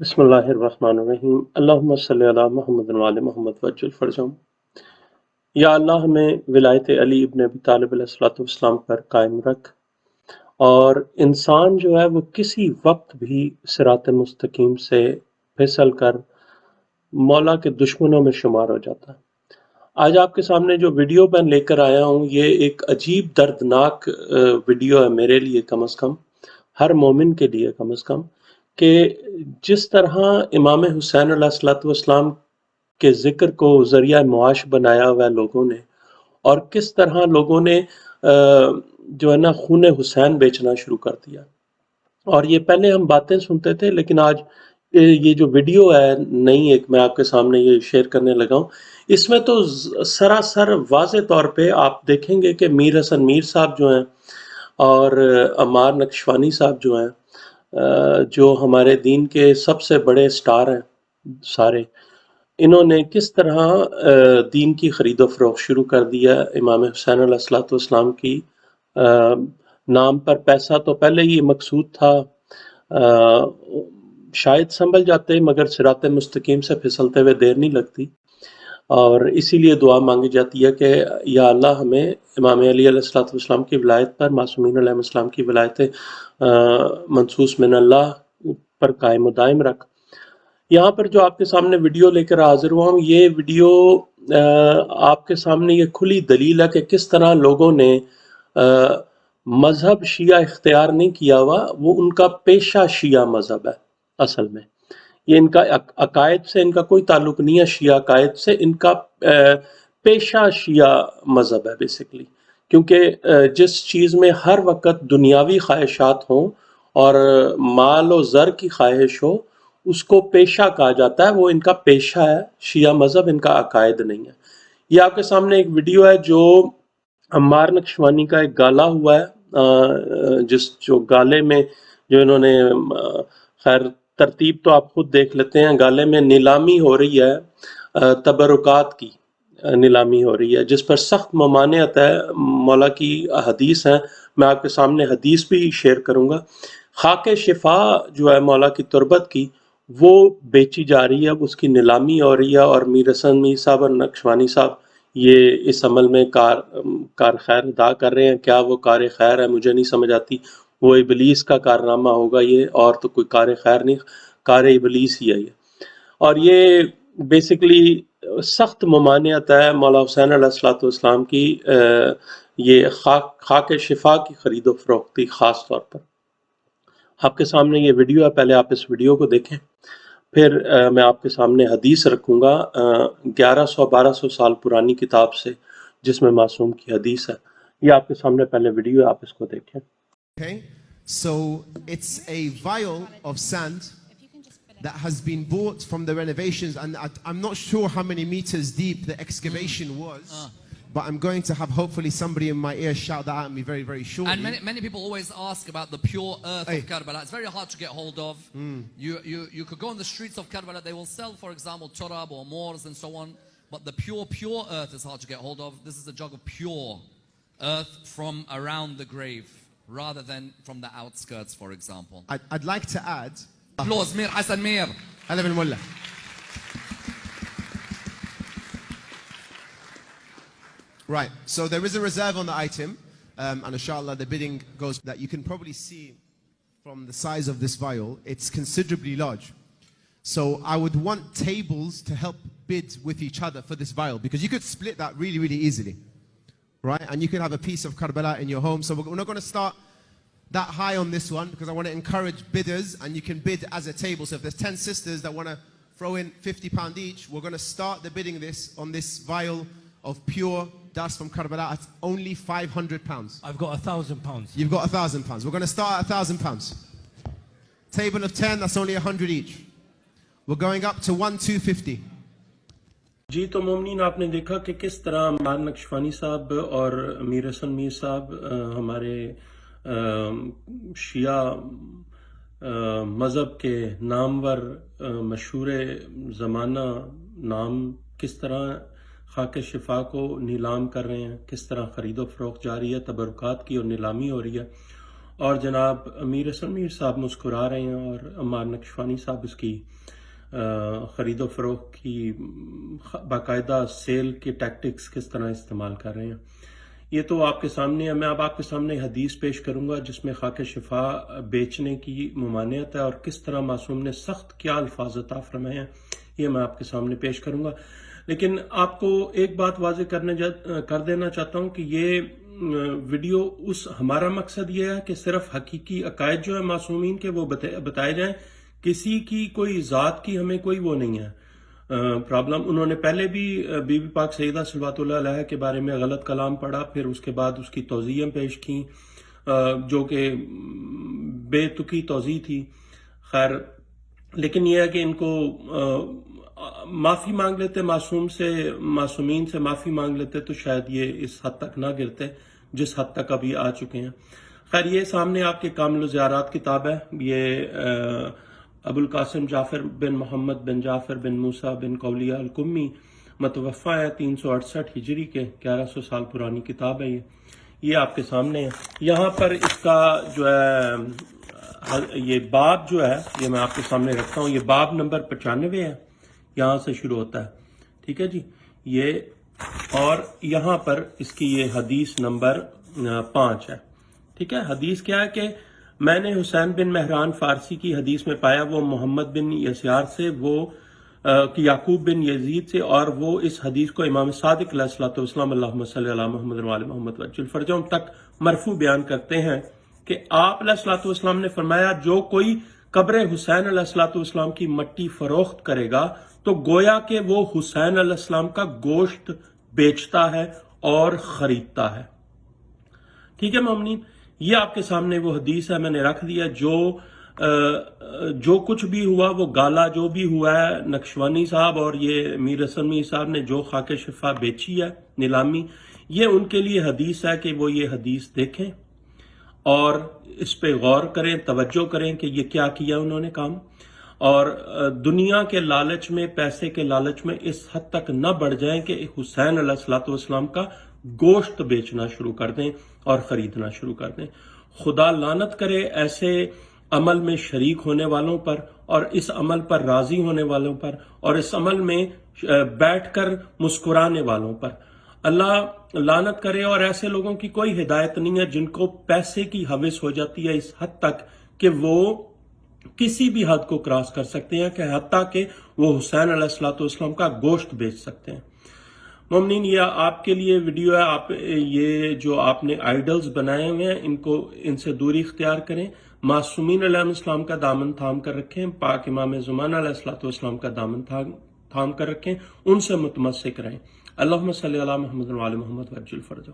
بسم اللہ الرحمن الرحیم۔ اللہم صلی اللہ محمد وعلی محمد وجل فرجم یا اللہ، ہمیں ولایت علی ابن ابی طالب علیہ السلام پر قائم رکھ۔ اور انسان جو ہے، وہ کسی وقت بھی سرات مستقیم سے پھسل کر مولا کے دشمنوں میں شمار ہو جاتا ہے۔ آج آپ کے سامنے جو ویڈیو میں لے کر آیا ہوں، یہ ایک عجیب دردناک ویڈیو ہے میرے لیے کم از کم، ہر مومن کے لیے کم از کم، کہ جس طرح امام حسین علیہ السلام کے ذکر کو ذریعہ معاش بنایا ہوا ہے لوگوں نے، اور کس طرح لوگوں نے جو ہے نا، خون حسین بیچنا شروع کر دیا۔ اور یہ پہلے ہم باتیں سنتے تھے، لیکن آج یہ جو ویڈیو ہے، نئی ایک، میں آپ کے سامنے یہ شیئر کرنے لگا ہوں۔ اس میں تو سراسر واضح طور پہ آپ دیکھیں گے کہ میر حسن میر صاحب جو ہیں، اور امار نقشوانی صاحب جو ہیں جو ہمارے دین کے سب سے بڑے سٹار ہیں سارے، انہوں نے کس طرح دین کی خرید و فروخت شروع کر دیا امام حسین علیہ السلام کی نام پر پیسہ تو پہلے ہی مقصود تھا شاید سنبھل جاتے مگر سرات مستقیم سے پھسلتے ہوئے دیر نہیں لگتی۔ اور اسی لیے دعا مانگی جاتی ہے کہ یا اللہ ہمیں امام علی علیہ السلام کی ولایت پر، معصومین علیہ السلام کی ولایت منصوص من اللہ پر قائم و دائم رکھ۔ یہاں پر جو آپ کے سامنے ویڈیو لے کر حاضر ہوا ہوں، یہ ویڈیو آپ کے سامنے یہ کھلی دلیل ہے کہ کس طرح لوگوں نے مذہب شیعہ اختیار نہیں کیا ہوا، وہ ان کا پیشہ شیعہ مذہب ہے اصل میں۔ یہ ان کا عقائد سے ان کا کوئی تعلق نہیں ہے، شیعہ عقائد سے، ان کا پیشہ شیعہ مذہب ہے بیسکلی کیونکہ جس چیز میں ہر وقت دنیاوی خواہشات ہوں اور مال و زر کی خواہش ہو، اس کو پیشہ کہا جاتا ہے۔ وہ ان کا پیشہ ہے، شیعہ مذہب ان کا عقائد نہیں ہے۔ یہ آپ کے سامنے ایک ویڈیو ہے جو عمار نقشوانی کا ایک گالا ہوا ہے جس جو گالے میں جو انہوں نے خیر ترتیب تو آپ خود دیکھ لیتے ہیں۔ گالے میں نیلامی ہو رہی ہے تبرکات کی نیلامی ہو رہی ہے۔ جس پر سخت ممانعت ہے، مولا کی حدیث ہیں۔ میں آپ کے سامنے حدیث بھی شیئر کروں گا۔ خاک شفا جو ہے مولا کی تربت کی، وہ بیچی جا رہی ہے۔ اس کی نیلامی ہو رہی ہے اور میر حسن، میر صاحب اور نقشوانی صاحب یہ اس عمل میں کار کار خیر ادا کر رہے ہیں۔ کیا وہ کار خیر ہے؟ مجھے نہیں سمجھ آتی۔ وہ ابلیس کا کارنامہ ہوگا، یہ اور تو کوئی کار خیر نہیں، کار ابلیس ہی ہے یہ۔ اور یہ بیسکلی سخت ممانعت ہے مولا حسین علیہ السلاۃ والسلام کی یہ خاک خاک شفا کی خرید و فروختی خاص طور پر۔ آپ کے سامنے یہ ویڈیو ہے، پہلے آپ اس ویڈیو کو دیکھیں۔ پھر میں آپ کے سامنے حدیث رکھوں گا گیارہ سو، بارہ سو سال پرانی کتاب سے، جس میں معصوم کی حدیث ہے۔ یہ آپ کے سامنے پہلے ویڈیو ہے، آپ اس کو دیکھیں۔ Okay, so it's a vial of sand that has been bought from the renovations, and I, am not sure how many meters deep the excavation was. Uh. But I'm going to have hopefully somebody in my ear shout that at me very, very shortly. And many, many people always ask about the pure earth hey. of Karbala. It's very hard to get hold of. Mm. You, you, you could go on the streets of Karbala. They will sell, for example, turab or moors and so on. But the pure, pure earth is hard to get hold of. This is a jug of pure earth from around the grave rather than from the outskirts, for example. I'd, I'd like to add... Applause, Mir Hassan Mir. هلا بالمولى. Right, so there is a reserve on the item, um, and inshallah the bidding goes that you can probably see from the size of this vial, it's considerably large. So I would want tables to help bid with each other for this vial, because you could split that really, really easily right? And you can have a piece of Karbala in your home. So we're not going to start that high on this one because I want to encourage bidders and you can bid as a table. So if there's 10 sisters that want to throw in 50 pound each, we're going to start the bidding this on this vial of pure dust from Karbala at only 500 pounds. I've got a thousand pounds. You've got a thousand pounds. We're going to start at a thousand pounds. Table of 10, that's only 100 each. We're going up to 1, 250. جی تو مومنین، آپ نے دیکھا کہ کس طرح مان نقشفانی صاحب اور امیر حسن میر صاحب ہمارے شیعہ مذہب کے نامور مشہور زمانہ نام کس طرح خاک شفا کو نیلام کر رہے ہیں، کس طرح خرید و فروخت جاری ہے، تبرکات کی اور نیلامی ہو رہی ہے۔ اور جناب امیر حسن میر صاحب مسکرا رہے ہیں اور عمار نقشوانی صاحب اس کی خرید و فروخت کی باقاعدہ سیل کے ٹیکٹکس کس طرح استعمال کر رہے ہیں۔ یہ تو آپ کے سامنے ہے، میں اب آپ کے سامنے حدیث پیش کروں گا جس میں خاک شفا بیچنے کی ممانعت ہے اور کس طرح معصوم نے سخت کیا الفاظ عطا فرمائے ہیں، یہ میں آپ کے سامنے پیش کروں گا۔ لیکن آپ کو ایک بات واضح کرنے کر دینا چاہتا ہوں کہ یہ ویڈیو اس ہمارا مقصد یہ ہے کہ صرف حقیقی عقائد جو ہے معصومین کے وہ بتائے جائیں کسی کی کوئی ذات کی ہمیں کوئی وہ نہیں ہے۔ پرابلم انہوں نے پہلے بھی بی بی پاک سیدہ صلوات اللہ علیہ کے بارے میں غلط کلام پڑھا، پھر اس کے بعد اس کی توضیع پیش کی جو کہ بے تکی توضیع تھی۔ خیر، لیکن یہ ہے کہ ان کو معافی مانگ لیتے، معصوم سے، معصومین سے معافی مانگ لیتے تو شاید یہ اس حد تک نہ گرتے، جس حد تک ابھی آ چکے ہیں۔ خیر، یہ سامنے آپ کے کامل زیارات کتاب ہے۔ یہ ابو القاسم جعفر بن محمد بن جعفر بن موسیٰ بن قولیہ الکمی متوفہ ہے تین سو اڑسٹھ ہجری کے، گیارہ سو سال پرانی کتاب ہے یہ۔ یہ آپ کے سامنے ہے۔ یہاں پر اس کا جو ہے یہ باب جو ہے، یہ میں آپ کے سامنے رکھتا ہوں۔ یہ باب نمبر پچانوے ہے۔ یہاں سے شروع ہوتا ہے۔ ٹھیک ہے جی؟ یہ، اور یہاں پر اس کی یہ حدیث نمبر پانچ ہے۔ ٹھیک ہے؟ حدیث کیا ہے کہ میں نے حسین بن مہران فارسی کی حدیث میں پایا، وہ محمد بن یسیار سے، وہ یعقوب بن یزید سے، اور وہ اس حدیث کو امام صادق علیہ السلۃ والسلام اللہ صلی اللہ محمد محمد وجل تک مرفو بیان کرتے ہیں کہ آپ علیہ السلاۃ والسلام نے فرمایا، جو کوئی قبر حسین علیہ السلاۃ والسلام کی مٹی فروخت کرے گا، تو گویا کہ وہ حسین علیہ السلام کا گوشت بیچتا ہے اور خریدتا ہے۔ ٹھیک ہے ممنین یہ آپ کے سامنے وہ حدیث ہے، میں نے رکھ دیا جو جو کچھ بھی ہوا، وہ گالا جو بھی ہوا ہے، نقشوانی صاحب اور یہ میر رسمی صاحب نے جو خاک شفا بیچی ہے، نیلامی، یہ ان کے لیے حدیث ہے کہ وہ یہ حدیث دیکھیں اور اس پہ غور کریں، توجہ کریں کہ یہ کیا کیا انہوں نے کام۔ اور دنیا کے لالچ میں، پیسے کے لالچ میں اس حد تک نہ بڑھ جائیں کہ حسین علیہ السلاۃ والسلام کا گوشت بیچنا شروع کر دیں اور خریدنا شروع کر دیں۔ خدا لانت کرے ایسے عمل میں شریک ہونے والوں پر اور اس عمل پر راضی ہونے والوں پر اور اس عمل میں بیٹھ کر مسکرانے والوں پر۔ اللہ لانت کرے اور ایسے لوگوں کی کوئی ہدایت نہیں ہے جن کو پیسے کی حوث ہو جاتی ہے اس حد تک کہ وہ کسی بھی حد کو کراس کر سکتے ہیں، کہ حتیٰ کہ وہ حسین علیہ السلاۃ والسلام کا گوشت بیچ سکتے ہیں۔ مومنین یہ آپ کے لیے ویڈیو ہے، آپ، یہ جو آپ نے آئیڈلز بنائے ہوئے ہیں، ان کو، ان سے دوری اختیار کریں۔ معصومین علیہ السلام کا دامن تھام کر رکھیں، پاک امام زمان علیہ السلاۃ والسلام کا دامن تھام کر رکھیں، ان سے متمسک رہیں۔ اللہ صلی اللہ محمد محمد وجل فرجو